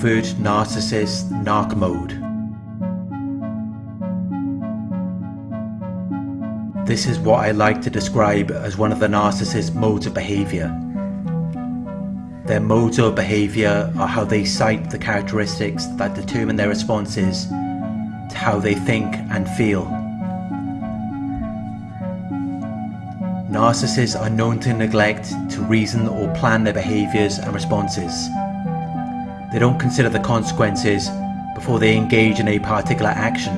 covert narcissist narc mode. This is what I like to describe as one of the narcissist modes of behaviour. Their modes of behaviour are how they cite the characteristics that determine their responses to how they think and feel. Narcissists are known to neglect to reason or plan their behaviours and responses. They don't consider the consequences before they engage in a particular action.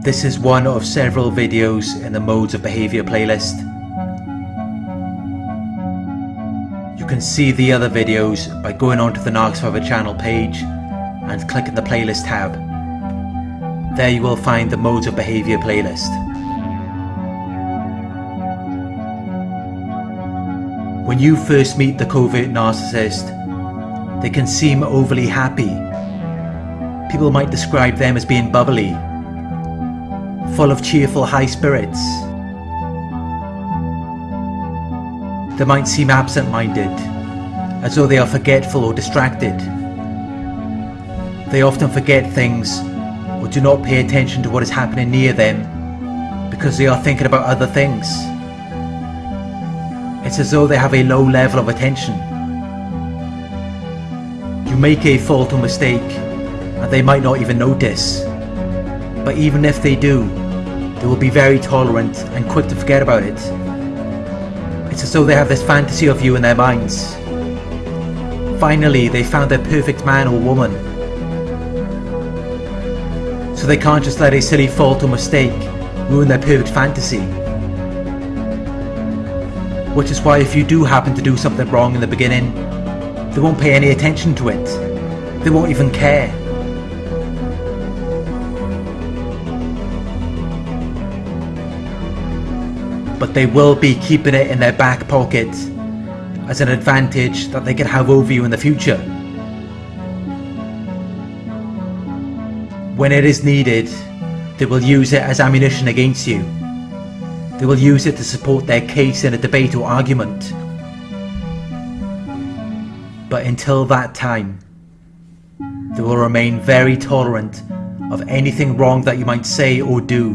This is one of several videos in the Modes of Behaviour playlist. You can see the other videos by going onto the Narc Survivor channel page and clicking the playlist tab. There you will find the Modes of Behaviour playlist. When you first meet the covert narcissist, they can seem overly happy. People might describe them as being bubbly, full of cheerful high spirits. They might seem absent-minded, as though they are forgetful or distracted. They often forget things or do not pay attention to what is happening near them because they are thinking about other things. It's as though they have a low level of attention. You make a fault or mistake and they might not even notice. But even if they do, they will be very tolerant and quick to forget about it. It's as though they have this fantasy of you in their minds. Finally, they found their perfect man or woman. So they can't just let a silly fault or mistake ruin their perfect fantasy. Which is why if you do happen to do something wrong in the beginning, they won't pay any attention to it. They won't even care. But they will be keeping it in their back pocket as an advantage that they can have over you in the future. When it is needed, they will use it as ammunition against you. They will use it to support their case in a debate or argument. But until that time, they will remain very tolerant of anything wrong that you might say or do,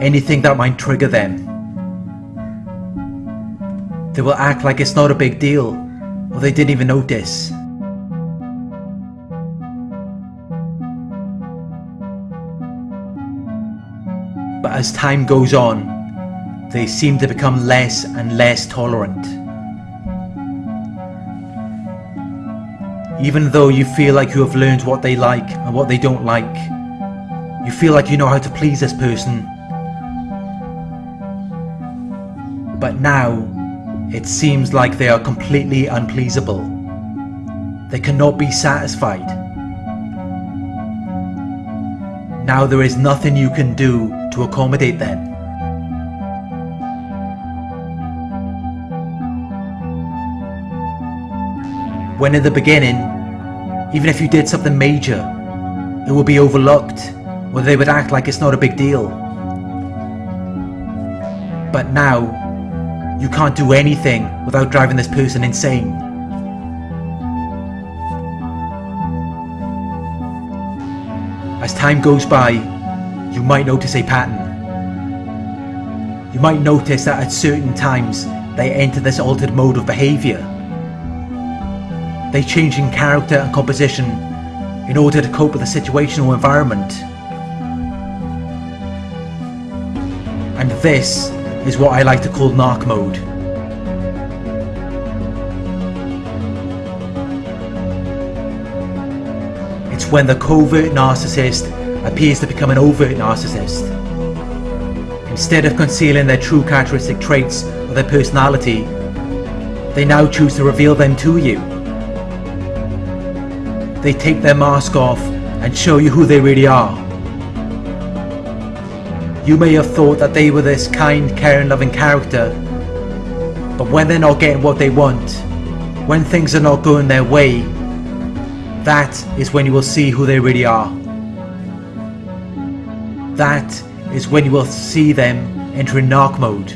anything that might trigger them. They will act like it's not a big deal, or they didn't even notice. As time goes on, they seem to become less and less tolerant. Even though you feel like you have learned what they like and what they don't like, you feel like you know how to please this person. But now, it seems like they are completely unpleasable. They cannot be satisfied. Now there is nothing you can do to accommodate them. When in the beginning, even if you did something major, it would be overlooked, or they would act like it's not a big deal. But now, you can't do anything without driving this person insane. As time goes by, you might notice a pattern. You might notice that at certain times they enter this altered mode of behaviour. They change in character and composition in order to cope with the situation or environment. And this is what I like to call narc mode. It's when the covert narcissist appears to become an overt narcissist. Instead of concealing their true characteristic traits or their personality, they now choose to reveal them to you. They take their mask off and show you who they really are. You may have thought that they were this kind, caring, loving character, but when they're not getting what they want, when things are not going their way, that is when you will see who they really are. That is when you will see them enter in mode.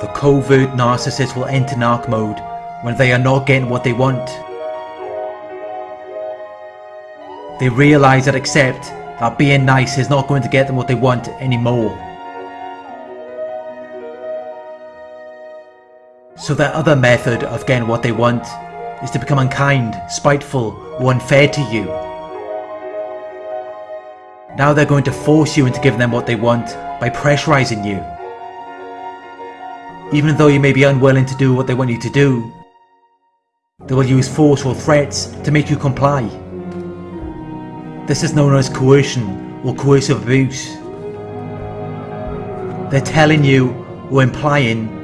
The covert narcissist will enter narc mode when they are not getting what they want. They realise and accept that being nice is not going to get them what they want anymore. So their other method of getting what they want is to become unkind, spiteful, or unfair to you. Now they're going to force you into giving them what they want by pressurizing you. Even though you may be unwilling to do what they want you to do, they will use force or threats to make you comply. This is known as coercion or coercive abuse. They're telling you or implying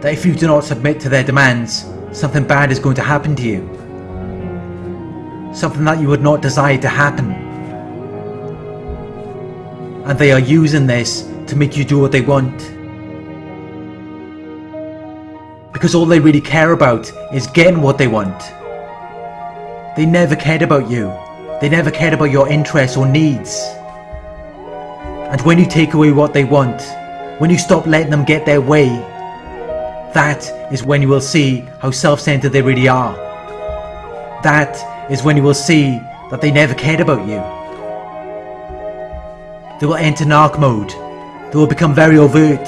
that if you do not submit to their demands, something bad is going to happen to you. Something that you would not desire to happen. And they are using this to make you do what they want. Because all they really care about is getting what they want. They never cared about you. They never cared about your interests or needs. And when you take away what they want, when you stop letting them get their way, that is when you will see how self-centered they really are. That is when you will see that they never cared about you. They will enter narc mode. They will become very overt.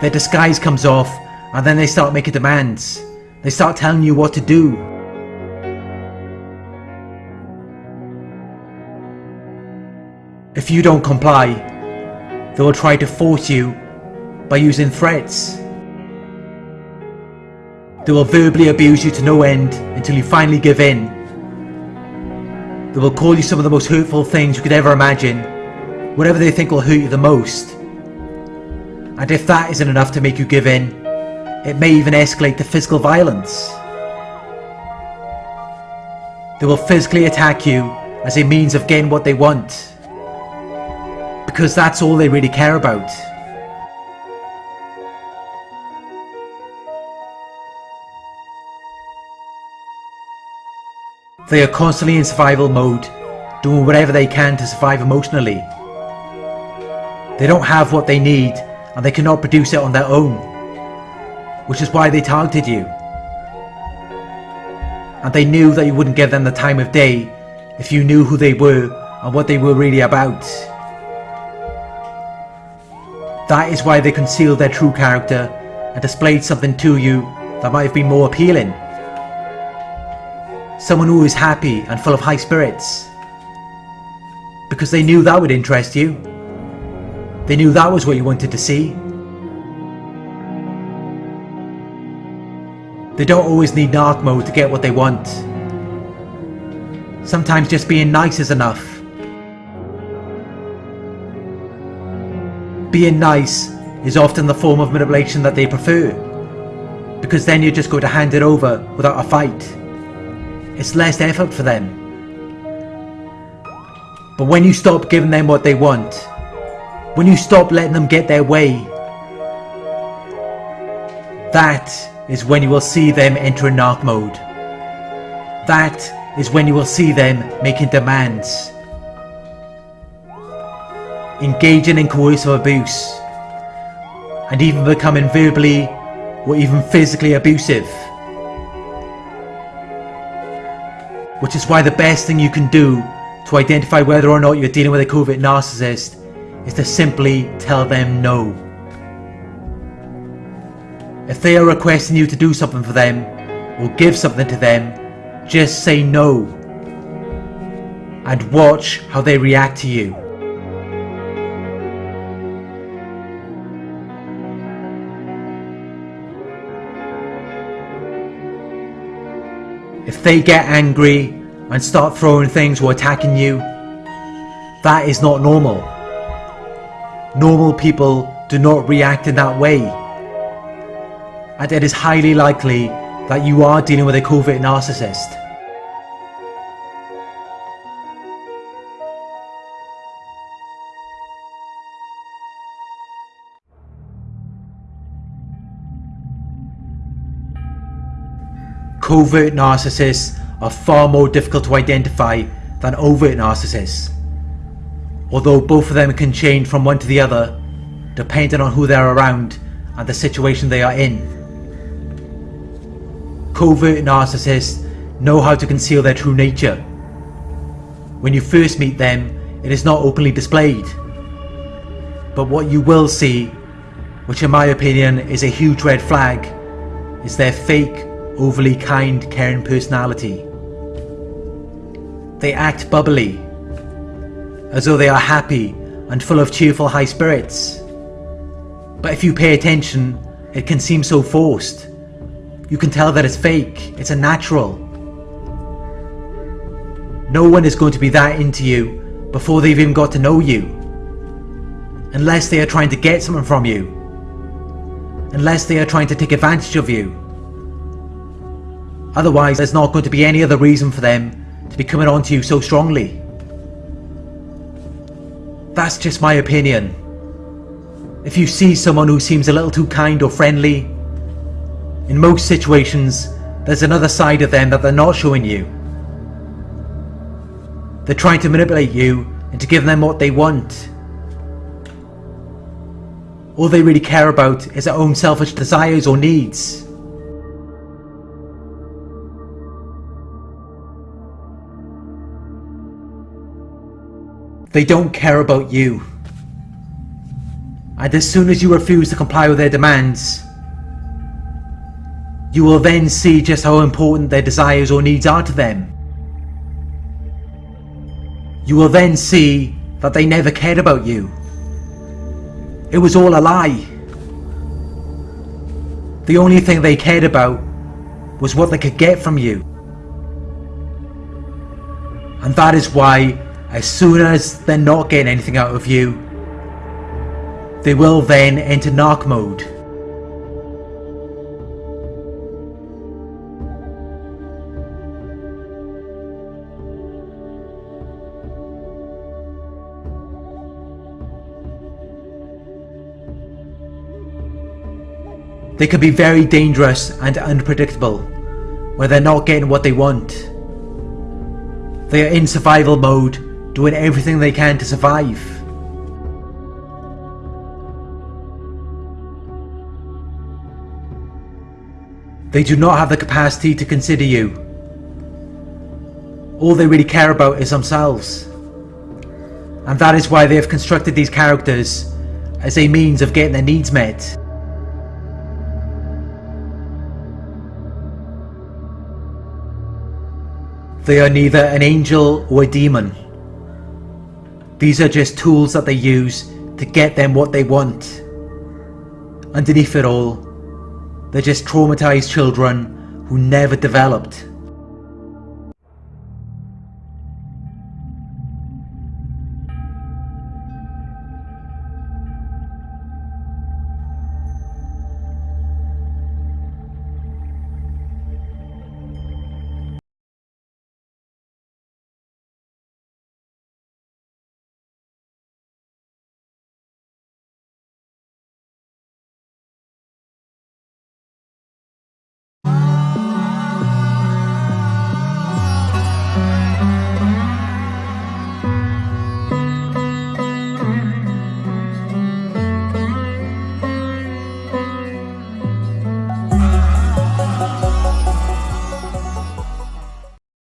Their disguise comes off and then they start making demands. They start telling you what to do. If you don't comply, they will try to force you by using threats. They will verbally abuse you to no end until you finally give in. They will call you some of the most hurtful things you could ever imagine, whatever they think will hurt you the most. And if that isn't enough to make you give in, it may even escalate to physical violence. They will physically attack you as a means of getting what they want because that's all they really care about. They are constantly in survival mode, doing whatever they can to survive emotionally. They don't have what they need and they cannot produce it on their own, which is why they targeted you. And they knew that you wouldn't give them the time of day if you knew who they were and what they were really about. That is why they concealed their true character and displayed something to you that might have been more appealing. Someone who is happy and full of high spirits. Because they knew that would interest you. They knew that was what you wanted to see. They don't always need narc mode to get what they want. Sometimes just being nice is enough. being nice is often the form of manipulation that they prefer. Because then you're just going to hand it over without a fight. It's less effort for them. But when you stop giving them what they want, when you stop letting them get their way, that is when you will see them enter narc mode. That is when you will see them making demands engaging in coercive abuse, and even becoming verbally or even physically abusive. Which is why the best thing you can do to identify whether or not you're dealing with a covert narcissist is to simply tell them no. If they are requesting you to do something for them or give something to them, just say no and watch how they react to you. If they get angry and start throwing things or attacking you, that is not normal. Normal people do not react in that way. And it is highly likely that you are dealing with a covert narcissist. Covert narcissists are far more difficult to identify than overt narcissists. Although both of them can change from one to the other, depending on who they're around and the situation they are in. Covert narcissists know how to conceal their true nature. When you first meet them, it is not openly displayed. But what you will see, which in my opinion is a huge red flag, is their fake, overly kind, caring personality. They act bubbly, as though they are happy and full of cheerful high spirits. But if you pay attention, it can seem so forced. You can tell that it's fake, it's unnatural. No one is going to be that into you before they've even got to know you. Unless they are trying to get something from you. Unless they are trying to take advantage of you. Otherwise, there's not going to be any other reason for them to be coming on to you so strongly. That's just my opinion. If you see someone who seems a little too kind or friendly, in most situations, there's another side of them that they're not showing you. They're trying to manipulate you into giving them what they want. All they really care about is their own selfish desires or needs. They don't care about you. And as soon as you refuse to comply with their demands, you will then see just how important their desires or needs are to them. You will then see that they never cared about you. It was all a lie. The only thing they cared about was what they could get from you. And that is why as soon as they're not getting anything out of you, they will then enter narc mode. They can be very dangerous and unpredictable when they're not getting what they want. They are in survival mode doing everything they can to survive. They do not have the capacity to consider you. All they really care about is themselves. And that is why they have constructed these characters as a means of getting their needs met. They are neither an angel or a demon. These are just tools that they use to get them what they want. Underneath it all, they're just traumatized children who never developed.